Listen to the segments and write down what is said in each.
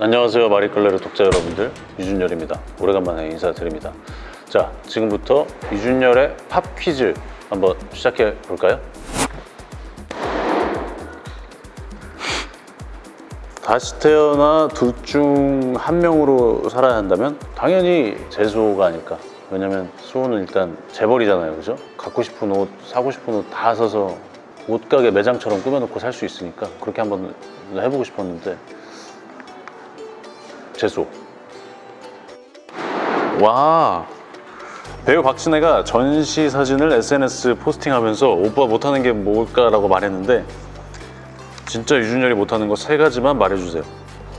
안녕하세요. 마리끌레르 독자 여러분들. 유준열입니다. 오래간만에 인사드립니다. 자 지금부터 유준열의 팝 퀴즈 한번 시작해 볼까요? 다시 태어나 둘 중 한 명으로 살아야 한다면 당연히 재수호가 아닐까. 왜냐면 수호는 일단 재벌이잖아요. 그죠? 갖고 싶은 옷, 사고 싶은 옷 다 사서 옷가게 매장처럼 꾸며놓고 살 수 있으니까 그렇게 한번 해보고 싶었는데 재수. 와. 배우 박진혜가 전시 사진을 SNS 포스팅하면서 오빠 못하는 게 뭘까라고 말했는데 진짜 유준열이 못하는 거 세 가지만 말해주세요.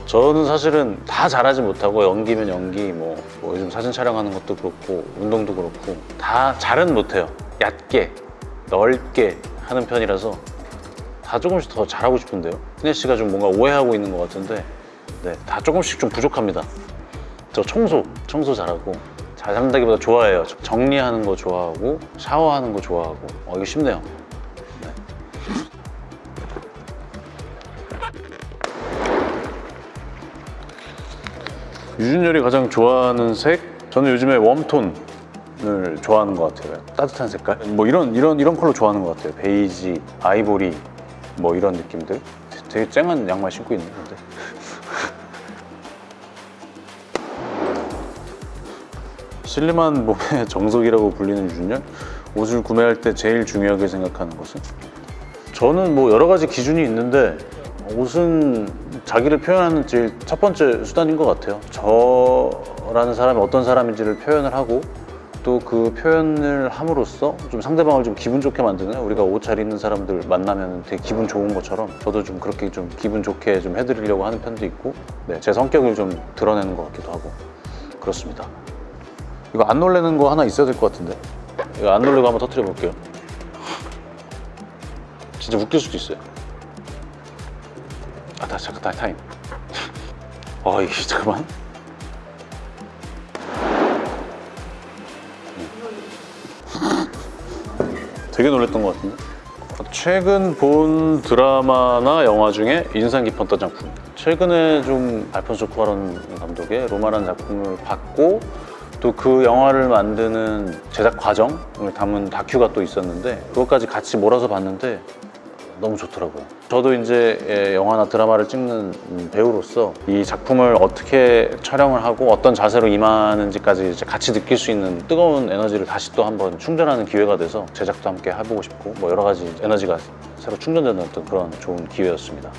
저는 사실은 다 잘하지 못하고 연기면 연기 뭐, 뭐 요즘 사진 촬영하는 것도 그렇고 운동도 그렇고 다 잘은 못해요. 얕게 넓게 하는 편이라서 다 조금씩 더 잘하고 싶은데요. 흔혜 씨가 좀 뭔가 오해하고 있는 것 같은데 네, 다 조금씩 좀 부족합니다. 저 청소, 청소 잘하고 잘한다기보다 좋아해요. 정리하는 거 좋아하고 샤워하는 거 좋아하고. 어, 이거 쉽네요. 네. 유준열이 가장 좋아하는 색? 저는 요즘에 웜톤을 좋아하는 것 같아요. 따뜻한 색깔? 뭐 이런 이런 이런 컬러 좋아하는 것 같아요. 베이지, 아이보리 뭐 이런 느낌들. 되게 쨍한 양말 신고 있는 건데 슬림한 몸의 정석이라고 불리는 유준열 옷을 구매할 때 제일 중요하게 생각하는 것은? 저는 뭐 여러 가지 기준이 있는데 옷은 자기를 표현하는 제일 첫 번째 수단인 것 같아요. 저라는 사람이 어떤 사람인지를 표현을 하고 또 그 표현을 함으로써 좀 상대방을 좀 기분 좋게 만드는 우리가 옷 잘 입는 사람들 만나면 되게 기분 좋은 것처럼 저도 좀 그렇게 좀 기분 좋게 좀 해드리려고 하는 편도 있고 네, 제 성격을 좀 드러내는 것 같기도 하고 그렇습니다 이거 안 놀래는 거 하나 있어야 될 것 같은데. 이거 안 놀래고 한번 터트려 볼게요. 진짜 웃길 수도 있어요. 아 다시 잠깐 다시 타임. 아 이게 잠깐만. 되게 놀랬던 것 같은데? 최근 본 드라마나 영화 중에 인상 깊었던 작품. 최근에 좀 알폰소 쿠아론 감독의 로마라는 작품을 봤고 또 그 영화를 만드는 제작 과정을 담은 다큐가 또 있었는데 그것까지 같이 몰아서 봤는데 너무 좋더라고요. 저도 이제 예, 영화나 드라마를 찍는 배우로서 이 작품을 어떻게 촬영을 하고 어떤 자세로 임하는지까지 같이 느낄 수 있는 뜨거운 에너지를 다시 또 한번 충전하는 기회가 돼서 제작도 함께 해보고 싶고 뭐 여러 가지 에너지가 새로 충전되는 어떤 그런 좋은 기회였습니다.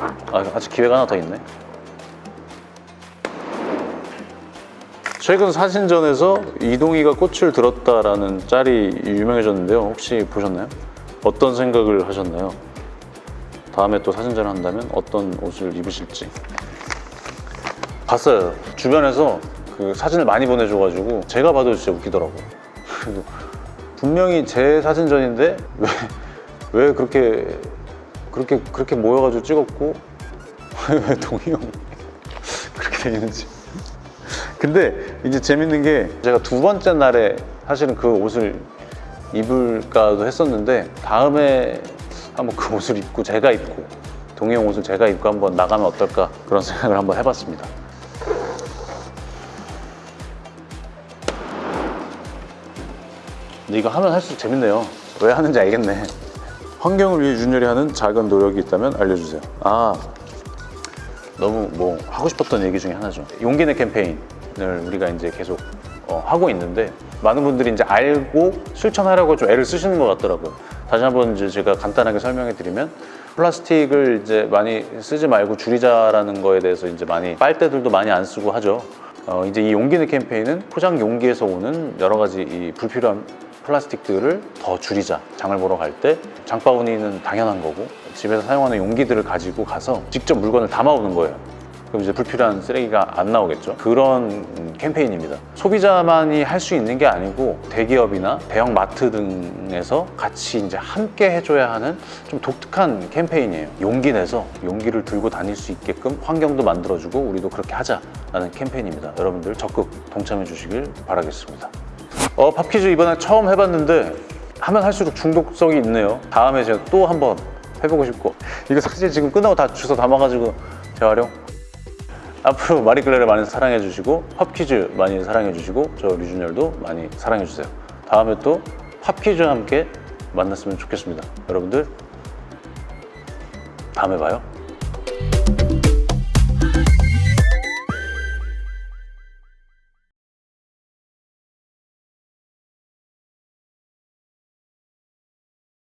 아, 아직 기회가 하나 더 있네 최근 사진전에서 이동희가 꽃을 들었다라는 짤이 유명해졌는데요. 혹시 보셨나요? 어떤 생각을 하셨나요? 다음에 또 사진전을 한다면 어떤 옷을 입으실지. 봤어요. 주변에서 그 사진을 많이 보내줘가지고 제가 봐도 진짜 웃기더라고요. 분명히 제 사진전인데 왜, 왜 그렇게 그렇게 그렇게 모여가지고 찍었고 왜 동희 형 그렇게 돼 있는지 근데 이제 재밌는 게 제가 두 번째 날에 사실은 그 옷을 입을까도 했었는데 다음에 한번 그 옷을 입고 제가 입고 동해 형 옷을 제가 입고 한번 나가면 어떨까 그런 생각을 한번 해봤습니다. 근데 이거 하면 할수록 재밌네요. 왜 하는지 알겠네. 환경을 위해 윤열이 하는 작은 노력이 있다면 알려주세요. 아 너무 뭐 하고 싶었던 얘기 중에 하나죠. 용기 내 캠페인을 우리가 이제 계속 어, 하고 있는데 많은 분들이 이제 알고 실천하려고 좀 애를 쓰시는 것 같더라고요. 다시 한번 이제 제가 간단하게 설명해 드리면 플라스틱을 이제 많이 쓰지 말고 줄이자라는 거에 대해서 이제 많이 빨대들도 많이 안 쓰고 하죠. 어, 이제 이 용기내 캠페인은 포장 용기에서 오는 여러 가지 이 불필요한 플라스틱들을 더 줄이자. 장을 보러 갈 때 장바구니는 당연한 거고 집에서 사용하는 용기들을 가지고 가서 직접 물건을 담아오는 거예요 그럼 이제 불필요한 쓰레기가 안 나오겠죠? 그런 캠페인입니다. 소비자만이 할 수 있는 게 아니고 대기업이나 대형 마트 등에서 같이 이제 함께 해줘야 하는 좀 독특한 캠페인이에요. 용기 내서 용기를 들고 다닐 수 있게끔 환경도 만들어주고 우리도 그렇게 하자라는 캠페인입니다. 여러분들 적극 동참해 주시길 바라겠습니다. 어, 팝퀴즈 이번에 처음 해봤는데 하면 할수록 중독성이 있네요. 다음에 제가 또 한번 해보고 싶고. 이거 사실 지금 끝나고 다 주워 담아가지고 재활용 앞으로 마리클레를 많이 사랑해 주시고 팝퀴즈 많이 사랑해 주시고 저 류준열도 많이 사랑해 주세요. 다음에 또 팝퀴즈와 함께 만났으면 좋겠습니다. 여러분들 다음에 봐요.